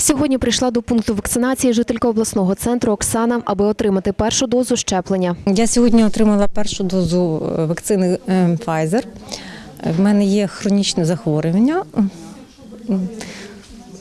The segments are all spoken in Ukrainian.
Сьогодні прийшла до пункту вакцинації жителька обласного центру Оксана, аби отримати першу дозу щеплення. Я сьогодні отримала першу дозу е, вакцини е, Pfizer. В мене є хронічне захворювання.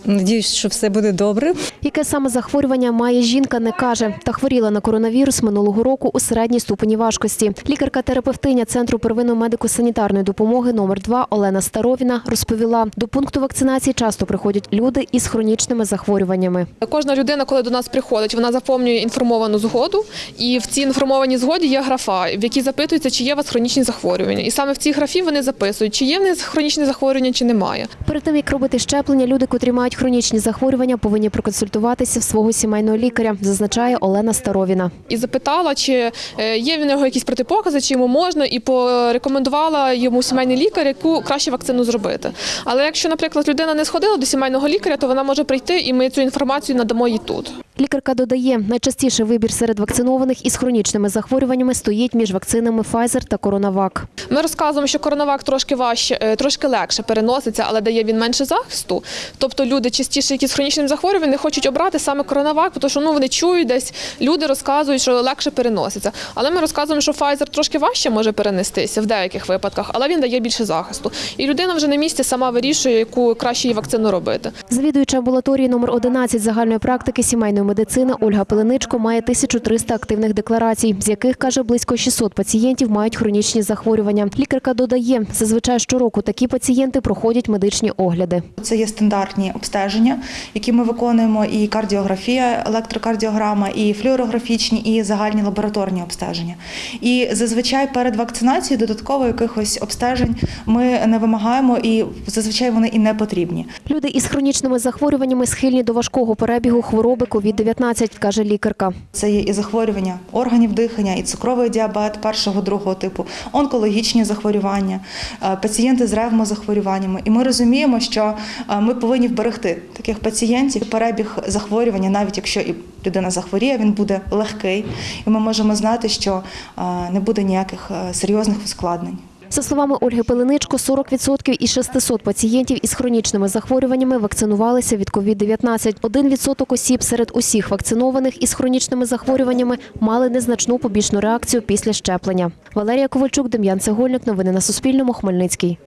Надіюсь, що все буде добре. Яке саме захворювання має жінка, не каже. Та хворіла на коронавірус минулого року у середній ступені важкості. Лікарка-терапевтиня центру первинної медико-санітарної допомоги номер 2 Олена Старовіна розповіла, до пункту вакцинації часто приходять люди із хронічними захворюваннями. Кожна людина, коли до нас приходить, вона заповнює інформовану згоду, і в цій інформованій згоді є графа, в якій запитується, чи є у вас хронічні захворювання. І саме в цій графі вони записують, чи є в них хронічні захворювання, чи немає. Перед тим як робити щеплення, люди, котрі мають хронічні захворювання, повинні проконсультуватися в свого сімейного лікаря, зазначає Олена Старовіна. І запитала, чи е, є в нього якісь протипокази, чи йому можна, і порекомендувала йому сімейний лікар, яку краще вакцину зробити. Але якщо, наприклад, людина не сходила до сімейного лікаря, то вона може прийти, і ми цю інформацію надамо їй тут. Лікарка додає, найчастіший вибір серед вакцинованих із хронічними захворюваннями стоїть між вакцинами Pfizer та CoronaVac. Ми розказуємо, що коронавак трошки важче, е, трошки легше переноситься, але дає він менше захисту. Тобто люди частіше, які з хронічним захворюванням, не хочуть обрати саме коронавак, тому що ну вони чують десь. Люди розказують, що легше переноситься. Але ми розказуємо, що Pfizer трошки важче може перенестися в деяких випадках, але він дає більше захисту. І людина вже на місці сама вирішує, яку краще їй вакцину робити. Завідуюча амбулаторії номер 11 загальної практики сімейної медицини Ольга Пеленичко має 1300 активних декларацій, з яких каже близько 600 пацієнтів мають хронічні захворювання. Лікарка додає, зазвичай щороку такі пацієнти проходять медичні огляди. Це є стандартні обстеження, які ми виконуємо, і кардіографія, електрокардіограма, і флюорографічні, і загальні лабораторні обстеження. І зазвичай перед вакцинацією додатково якихось обстежень ми не вимагаємо, і зазвичай вони і не потрібні. Люди із хронічними захворюваннями схильні до важкого перебігу хвороби COVID-19, каже лікарка. Це є і захворювання органів дихання, і цукровий діабет першого другого типу, онкологічні захворювання, е, пацієнти з ревмозахворюваннями. І ми розуміємо, що е, ми повинні вберегти таких пацієнтів. Перебіг захворювання, навіть якщо і людина захворіє, він буде легкий, і ми можемо знати, що е, не буде ніяких серйозних ускладнень. За словами Ольги Пеленичко, 40% із 600 пацієнтів із хронічними захворюваннями вакцинувалися від COVID-19. Один відсоток осіб серед усіх вакцинованих із хронічними захворюваннями мали незначну побічну реакцію після щеплення. Валерія Ковальчук, Дем'ян Цегольник. Новини на Суспільному. Хмельницький.